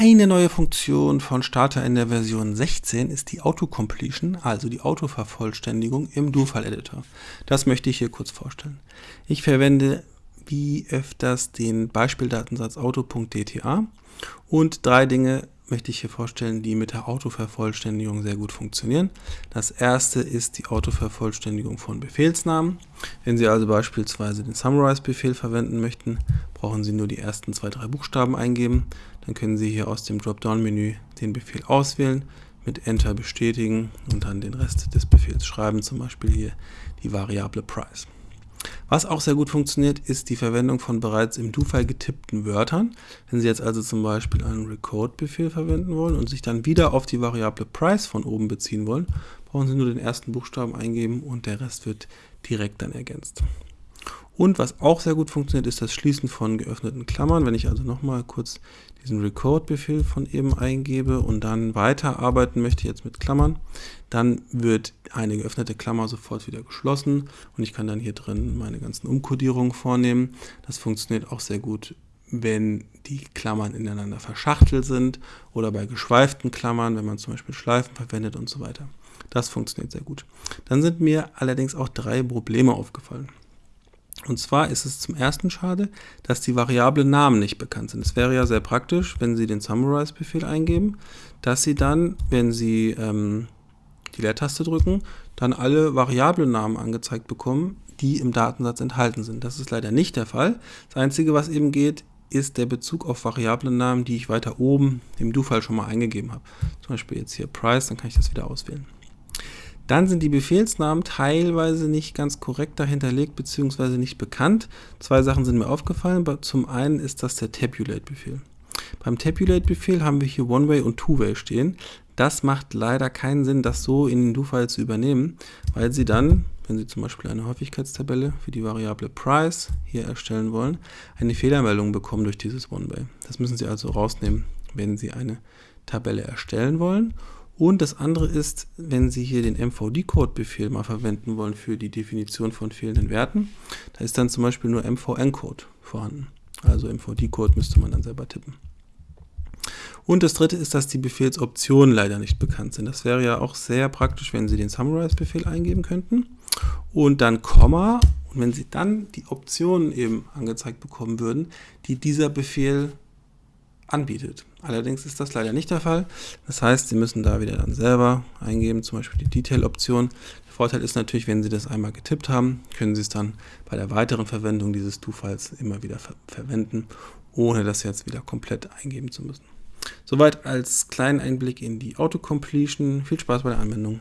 Eine neue Funktion von Starter in der Version 16 ist die Autocompletion, also die Autovervollständigung im Do-File-Editor. Das möchte ich hier kurz vorstellen. Ich verwende wie öfters den Beispieldatensatz auto.dta und drei Dinge möchte ich hier vorstellen, die mit der Autovervollständigung sehr gut funktionieren. Das erste ist die Autovervollständigung von Befehlsnamen. Wenn Sie also beispielsweise den Summarize-Befehl verwenden möchten, brauchen Sie nur die ersten zwei, drei Buchstaben eingeben. Dann können Sie hier aus dem Dropdown-Menü den Befehl auswählen, mit Enter bestätigen und dann den Rest des Befehls schreiben, zum Beispiel hier die Variable Price. Was auch sehr gut funktioniert, ist die Verwendung von bereits im Do-File getippten Wörtern. Wenn Sie jetzt also zum Beispiel einen Record-Befehl verwenden wollen und sich dann wieder auf die Variable Price von oben beziehen wollen, brauchen Sie nur den ersten Buchstaben eingeben und der Rest wird direkt dann ergänzt. Und was auch sehr gut funktioniert, ist das Schließen von geöffneten Klammern. Wenn ich also nochmal kurz diesen Record-Befehl von eben eingebe und dann weiterarbeiten möchte, jetzt mit Klammern, dann wird eine geöffnete Klammer sofort wieder geschlossen und ich kann dann hier drin meine ganzen Umkodierungen vornehmen. Das funktioniert auch sehr gut, wenn die Klammern ineinander verschachtelt sind oder bei geschweiften Klammern, wenn man zum Beispiel Schleifen verwendet und so weiter. Das funktioniert sehr gut. Dann sind mir allerdings auch drei Probleme aufgefallen. Und zwar ist es zum ersten schade, dass die Variablen Namen nicht bekannt sind. Es wäre ja sehr praktisch, wenn Sie den Summarize-Befehl eingeben, dass Sie dann, wenn Sie ähm, die Leertaste drücken, dann alle Variablennamen angezeigt bekommen, die im Datensatz enthalten sind. Das ist leider nicht der Fall. Das Einzige, was eben geht, ist der Bezug auf Variablennamen, die ich weiter oben im Do-File schon mal eingegeben habe. Zum Beispiel jetzt hier Price, dann kann ich das wieder auswählen. Dann sind die Befehlsnamen teilweise nicht ganz korrekt dahinterlegt bzw. nicht bekannt. Zwei Sachen sind mir aufgefallen. Zum einen ist das der Tabulate-Befehl. Beim Tabulate-Befehl haben wir hier One-Way und Two-Way stehen. Das macht leider keinen Sinn, das so in den Do-File zu übernehmen, weil Sie dann, wenn Sie zum Beispiel eine Häufigkeitstabelle für die Variable Price hier erstellen wollen, eine Fehlermeldung bekommen durch dieses One-Way. Das müssen Sie also rausnehmen, wenn Sie eine Tabelle erstellen wollen. Und das andere ist, wenn Sie hier den MVD-Code-Befehl mal verwenden wollen für die Definition von fehlenden Werten, da ist dann zum Beispiel nur MVN-Code vorhanden. Also MVD-Code müsste man dann selber tippen. Und das dritte ist, dass die Befehlsoptionen leider nicht bekannt sind. Das wäre ja auch sehr praktisch, wenn Sie den Summarize-Befehl eingeben könnten und dann Komma und wenn Sie dann die Optionen eben angezeigt bekommen würden, die dieser Befehl anbietet. Allerdings ist das leider nicht der Fall. Das heißt, Sie müssen da wieder dann selber eingeben, zum Beispiel die Detail-Option. Der Vorteil ist natürlich, wenn Sie das einmal getippt haben, können Sie es dann bei der weiteren Verwendung dieses Do-Files immer wieder ver verwenden, ohne das jetzt wieder komplett eingeben zu müssen. Soweit als kleinen Einblick in die Autocompletion. Viel Spaß bei der Anwendung.